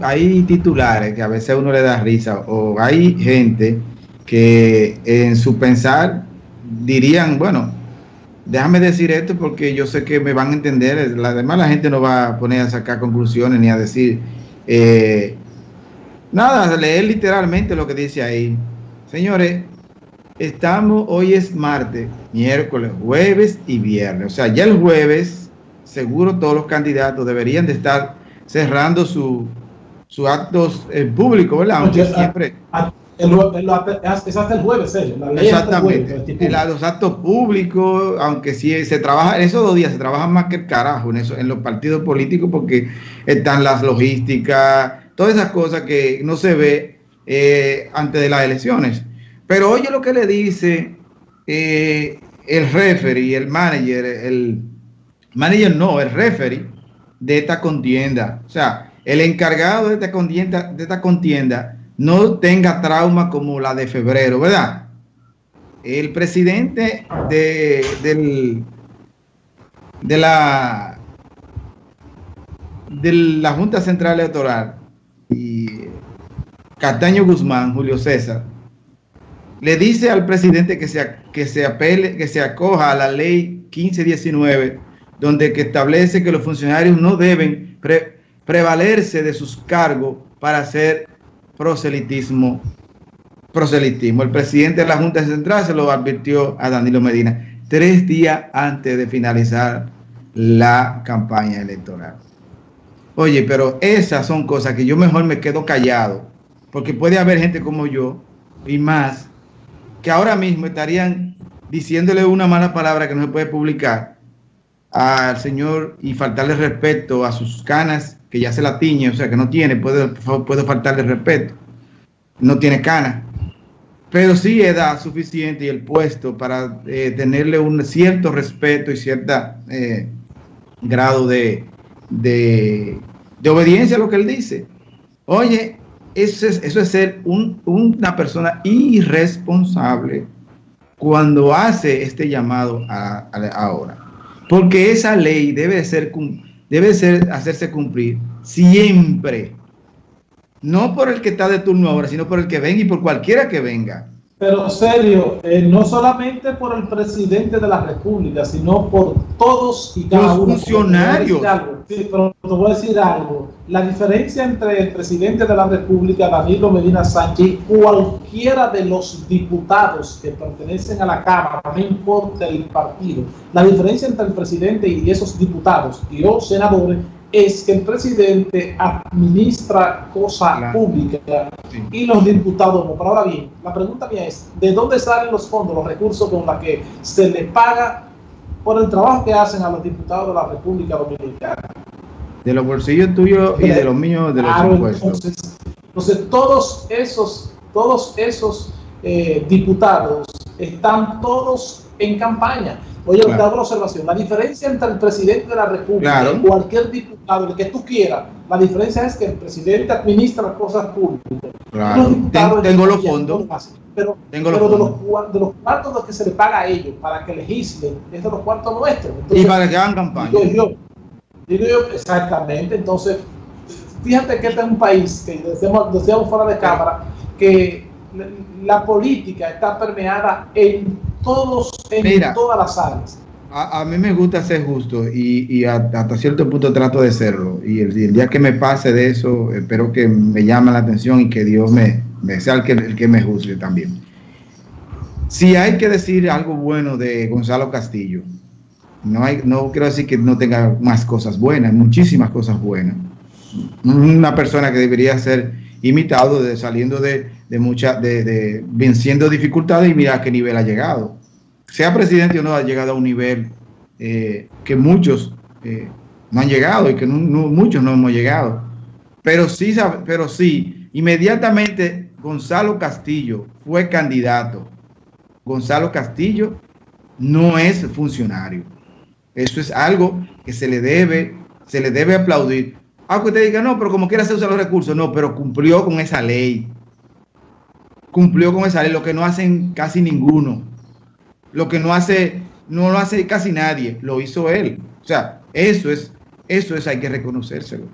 hay titulares que a veces a uno le da risa o hay gente que en su pensar dirían, bueno, déjame decir esto porque yo sé que me van a entender, además la gente no va a poner a sacar conclusiones ni a decir, eh, nada, leer literalmente lo que dice ahí. Señores, estamos, hoy es martes, miércoles, jueves y viernes, o sea, ya el jueves, seguro todos los candidatos deberían de estar cerrando su, su actos eh, públicos, ¿verdad? Aunque siempre... El, es hasta el jueves, Exactamente. en los actos públicos, aunque sí se trabaja, en esos dos días se trabaja más que el carajo en, eso, en los partidos políticos porque están las logísticas, todas esas cosas que no se ve eh, antes de las elecciones. Pero oye lo que le dice eh, el referee, el manager, el manager no, el referee de esta contienda. O sea, el encargado de esta contienda, de esta contienda no tenga trauma como la de febrero, ¿verdad? El presidente de, del, de la de la Junta Central Electoral y Castaño Guzmán, Julio César, le dice al presidente que se, que se que se acoja a la ley 1519, donde que establece que los funcionarios no deben prevalerse de sus cargos para hacer proselitismo, proselitismo. El presidente de la Junta Central se lo advirtió a Danilo Medina tres días antes de finalizar la campaña electoral. Oye, pero esas son cosas que yo mejor me quedo callado, porque puede haber gente como yo y más que ahora mismo estarían diciéndole una mala palabra que no se puede publicar al señor y faltarle respeto a sus canas que ya se la tiñe, o sea, que no tiene, puede, puede faltarle respeto, no tiene cana, pero sí edad suficiente y el puesto para eh, tenerle un cierto respeto y cierto eh, grado de, de, obediencia a lo que él dice. Oye, eso es, eso es ser una persona irresponsable cuando hace este llamado a, ahora. Porque esa ley debe ser debe ser hacerse cumplir siempre. No por el que está de turno ahora, sino por el que venga y por cualquiera que venga. Pero serio, eh, no solamente por el presidente de la República, sino por todos y cada Los funcionarios. Sí, pero te voy a decir algo. La diferencia entre el presidente de la República, Danilo Medina Sánchez, y cualquiera de los diputados que pertenecen a la Cámara, no importa el partido, la diferencia entre el presidente y esos diputados y los senadores es que el presidente administra cosas públicas y los diputados no. Pero ahora bien, la pregunta mía es, ¿de dónde salen los fondos, los recursos con los que se le paga por el trabajo que hacen a los diputados de la República Dominicana? De los bolsillos tuyos y de, los míos, de los impuestos. Entonces, todos esos, todos esos eh, diputados están todos en campaña. Oye, claro. te hago una observación. La diferencia entre el presidente de la República y cualquier diputado, el que tú quieras, la diferencia es que el presidente administra cosas públicas. Claro. tengo los fondos. Pero, tengo pero de, los, de, los, cuartos que se le paga a ellos para que legislen, es de los cuartos nuestros. y para que hagan campaña. Digo yo, digo yo, exactamente. Entonces, fíjate que este es un país que decíamos, decíamos fuera de cámara que la política está permeada en todos, en todas las áreas. A, mí me gusta ser justo y, hasta cierto punto trato de serlo. Y el, día que me pase de eso, espero que me llame la atención y que Dios me, sea el que, el que me juzgue también. Si hay que decir algo bueno de Gonzalo Castillo, no, hay, no quiero decir que no tenga más cosas buenas, muchísimas cosas buenas. Una persona que debería ser imitado de, saliendo de, de, mucha, de, venciendo dificultades y mira a qué nivel ha llegado. Sea presidente o no, ha llegado a un nivel eh, que muchos eh, no han llegado y que muchos no hemos llegado. Pero sí, pero sí, inmediatamente Gonzalo Castillo fue candidato. Gonzalo Castillo no es funcionario. Eso es algo que se le debe, se le debe aplaudir. Aunque usted diga, no, pero como quiera se usa los recursos, no, pero cumplió con esa ley cumplió con esa ley, lo que no hacen casi ninguno, lo que no hace, no lo hace casi nadie, lo hizo él. O sea, eso es, eso es, hay que reconocérselo.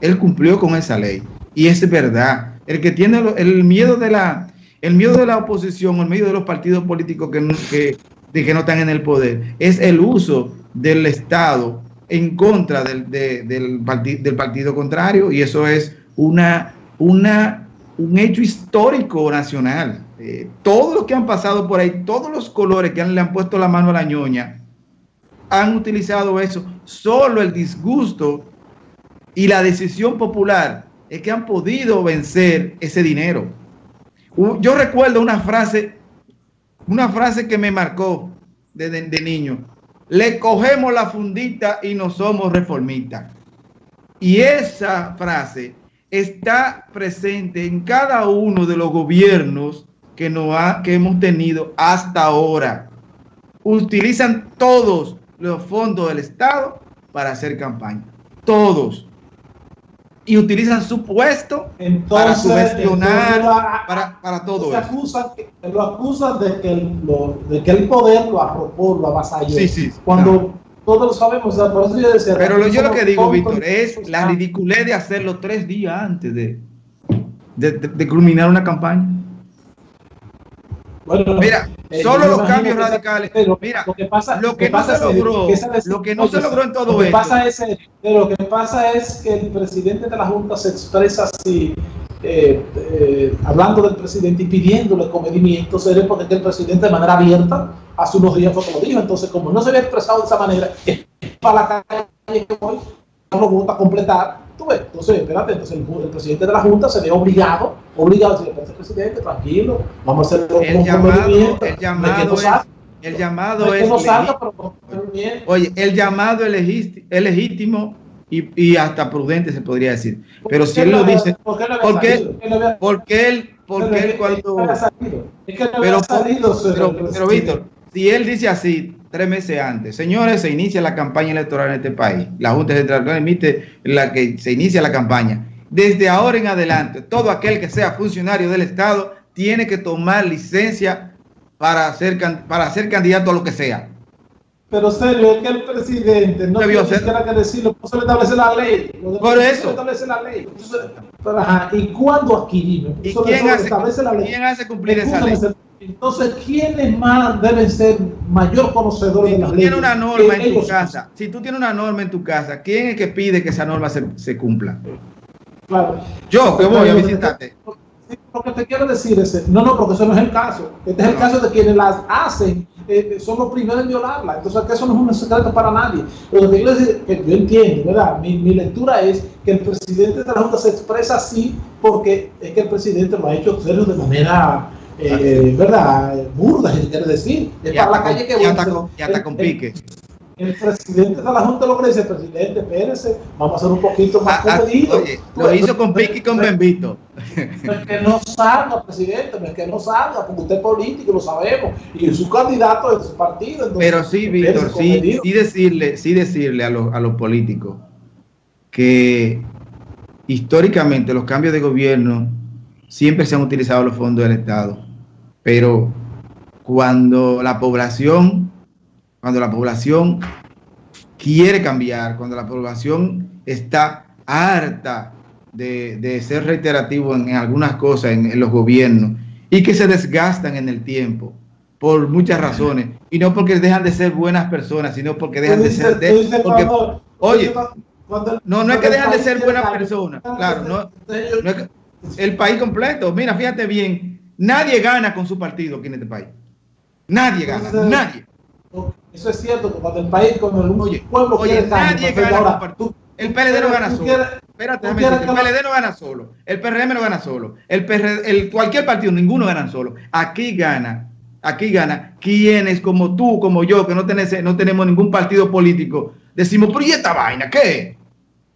él cumplió con esa ley. Y es verdad. El que tiene el miedo de la, el miedo de la oposición, el miedo de los partidos políticos que, de que no están en el poder, es el uso del Estado en contra del, del, del partido contrario. Y eso es una, una, un hecho histórico nacional. Eh, todos los que han pasado por ahí, todos los colores que le han puesto la mano a la ñoña, han utilizado eso. Solo el disgusto y la decisión popular es que han podido vencer ese dinero. Yo recuerdo una frase, una frase que me marcó desde de niño. Le cogemos la fundita y no somos reformistas. Y esa frase está presente en cada uno de los gobiernos que, no ha, que hemos tenido hasta ahora. Utilizan todos los fondos del Estado para hacer campaña. Todos. Y utilizan su puesto para subvencionar, para, para, todo eso. Acusan, lo acusan de que, el, de que el poder lo arropó, lo avasalló. Sí, sí. Cuando todos lo sabemos, por eso yo decía, Pero lo, yo lo que digo, Víctor, es la ridiculez de hacerlo tres días antes de, de, de, de culminar una campaña. Bueno, mira, eh, solo los cambios radicales. mira, lo que pasa, lo que, no se logró, lo que no se logró en todo esto. Pasa es, lo que pasa es que el presidente de la Junta se expresa así, eh, eh, hablando del presidente y pidiéndole comedimiento, sería porque el presidente de manera abierta hace unos días fue como dijo. Entonces, como no se había expresado de esa manera, es para la calle que voy, no gusta completar entonces, espérate, entonces el, presidente de la Junta se ve obligado, obligado a decirle, presidente, tranquilo, vamos a hacer el llamado, el llamado es, el llamado es, oye, el llamado es legítimo y, y, hasta prudente se podría decir. Pero si él lo dice, ¿por qué porque él, porque él cuando, pero, pero, pero Víctor, si él dice así, tres meses antes. Señores, se inicia la campaña electoral en este país. La Junta Central emite la que se inicia la campaña. Desde ahora en adelante, todo aquel que sea funcionario del Estado tiene que tomar licencia para ser, para ser candidato a lo que sea. Pero serio, es que el presidente no tiene que decirlo, no se le establece la ley. Por eso. Establece la ley. ¿Y cuándo adquirimos? ¿Y quién hace, ¿quién hace cumplir esa ley? Entonces, ¿quiénes más deben ser mayor conocedores si de la ley? Tienes una norma en tu casa, si tú tienes una norma en tu casa, ¿quién es que pide que esa norma se, se cumpla? Claro. Yo que voy a visitarte. Lo que te quiero decir es, no, no, porque eso no es el caso. Este es el caso de quienes las hacen, eh, son los primeros en violarla. Entonces, que eso no es un secreto para nadie. Lo que quiero decir, que yo entiendo, ¿verdad? Mi, mi, lectura es que el presidente de la Junta se expresa así porque es que el presidente lo ha hecho de manera eh, ¿verdad? Burda, si quiere decir. Es para la calle que ya está, con, ya está con pique. El, presidente de la Junta lo dice, presidente, espérese, vamos a hacer un poquito más ah, ah Oye, lo hizo con pique y con Bembito. Es que no salga, presidente, es que no salga, porque usted es político, lo sabemos, y su candidato de su partido. Entonces, Pero sí, Víctor, sí, sí decirle, sí decirle a los, a los políticos que históricamente los cambios de gobierno siempre se han utilizado los fondos del Estado, pero cuando la población, cuando la población quiere cambiar, cuando la población está harta de, ser reiterativo en, algunas cosas en, los gobiernos y que se desgastan en el tiempo por muchas razones y no porque dejan de ser buenas personas, sino porque dejan de ser oye, no, no es que dejan de ser buenas personas, claro, no, no es que, el país completo. Mira, fíjate bien, nadie gana con su partido aquí en este país. Nadie gana, nadie. Eso es cierto, cuando el país, cuando el oye, pueblo oye, nadie gana con partido. El PLD no gana solo. Espérate, el PLD no gana solo. El PRM no gana solo. El, el cualquier partido, ninguno gana solo. Aquí gana, aquí gana quienes como tú, como yo, que no, tenés, no tenemos ningún partido político, decimos, pero ¿y esta vaina qué?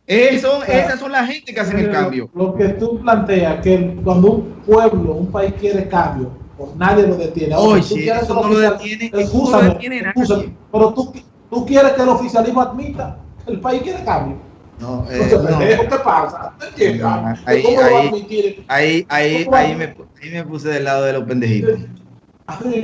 Eso, esas son las gente que hacen el cambio. Lo que tú planteas, que cuando un pueblo, un país quiere cambio, pues nadie lo detiene. Oye, eso no lo detiene, no lo detiene nadie. Pero tú, tú quieres que el oficialismo admita que el país quiere cambio. No, eh, no. ¿Qué pasa? ahí, ahí, ahí, ahí, ahí, me, ahí me puse del lado de los pendejitos.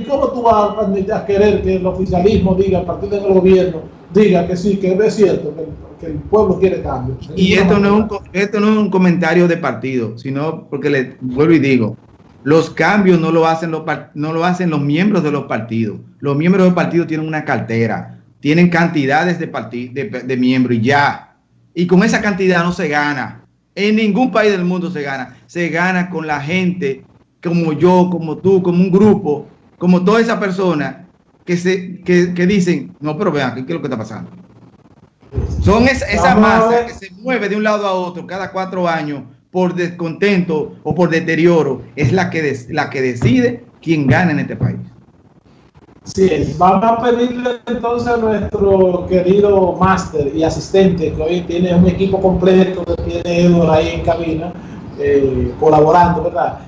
¿Cómo tú vas a, a querer que el oficialismo diga, a partir del gobierno, diga que sí, que es cierto, que que el pueblo quiere cambio. Y esto no, es un, esto no es un comentario de partido, sino porque le vuelvo y digo, los cambios no lo hacen los, no lo hacen los miembros de los partidos. Los miembros del partido tienen una cartera, tienen cantidades de, de, de miembros y ya. Y con esa cantidad no se gana. En ningún país del mundo se gana. Se gana con la gente como yo, como tú, como un grupo, como toda esa persona que, se, que, dicen, no, pero vean, ¿qué es lo que está pasando? Son esa masa que se mueve de un lado a otro cada cuatro años por descontento o por deterioro, es la que, la que decide quién gana en este país. Sí, vamos a pedirle entonces a nuestro querido máster y asistente, que hoy tiene un equipo completo, que tiene Edward ahí en cabina, eh, colaborando, ¿verdad?